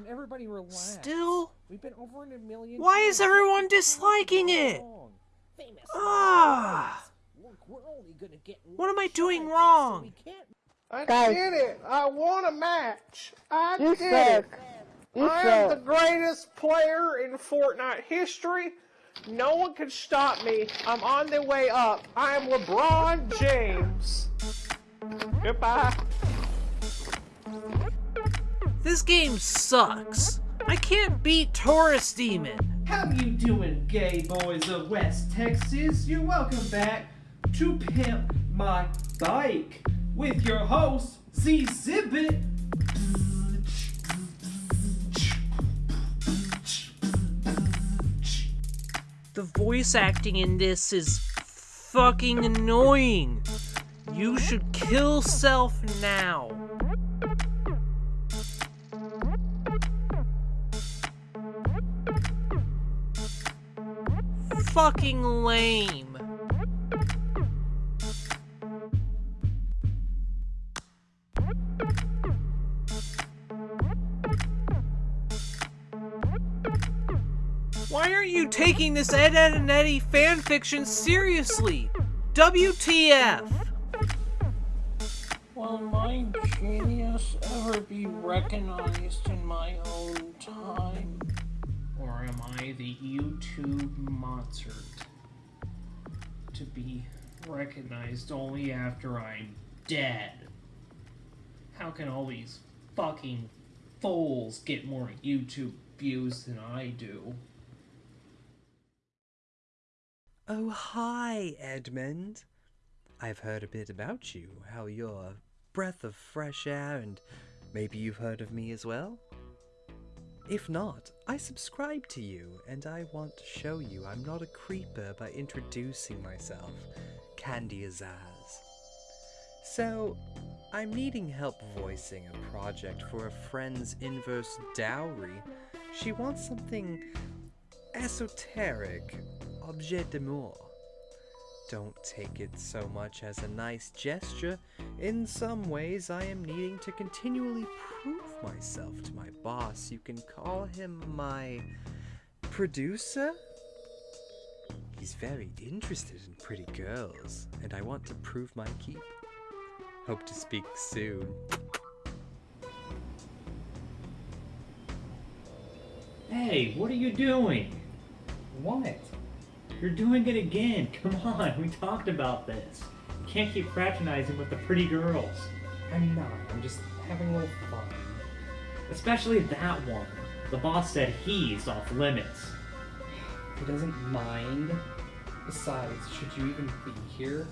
on, everybody relax. Still? We've been over in a million. Why is everyone disliking it? Ah. Look, we're only gonna get What am I doing shot so wrong? we I Guys. did it! I won a match! I You did suck. it! You I am the greatest player in Fortnite history. No one can stop me. I'm on the way up. I am LeBron James. Goodbye. This game sucks. I can't beat Taurus Demon. How you doing, gay boys of West Texas? You're welcome back to Pimp My Bike with your host, Z Zibbit. The voice acting in this is fucking annoying. You should kill self now. Fucking lame. Why aren't you taking this Ed, Edd, and Eddy fanfiction seriously? WTF? Will my genius ever be recognized in my own time? Or am I the YouTube Mozart? To be recognized only after I'm dead? How can all these fucking fools get more YouTube views than I do? Oh, hi, Edmund. I've heard a bit about you, how you're a breath of fresh air, and maybe you've heard of me as well? If not, I subscribe to you, and I want to show you I'm not a creeper by introducing myself, Candy Azaz. So, I'm needing help voicing a project for a friend's inverse dowry. She wants something esoteric, objet d'amour. Don't take it so much as a nice gesture. In some ways, I am needing to continually prove myself to my boss. You can call him my producer? He's very interested in pretty girls, and I want to prove my keep. Hope to speak soon. Hey, what are you doing? What? You're doing it again. Come on, we talked about this. You can't keep fraternizing with the pretty girls. I'm not. I'm just having a little fun. Especially that one. The boss said he's off limits. He doesn't mind. Besides, should you even be here?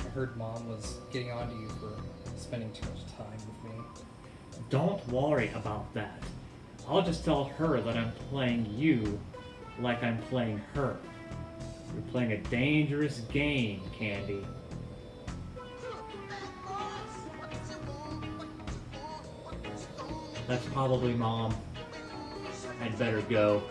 I heard mom was getting on to you for spending too much time with me. Don't worry about that. I'll just tell her that I'm playing you like I'm playing her. You're playing a dangerous game, Candy. That's probably mom. I'd better go.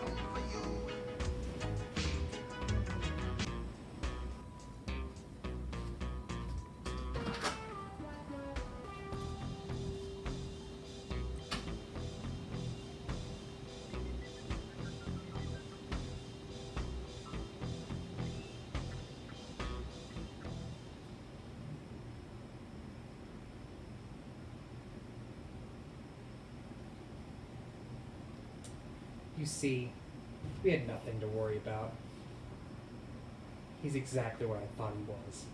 You see, we had nothing to worry about. He's exactly what I thought he was.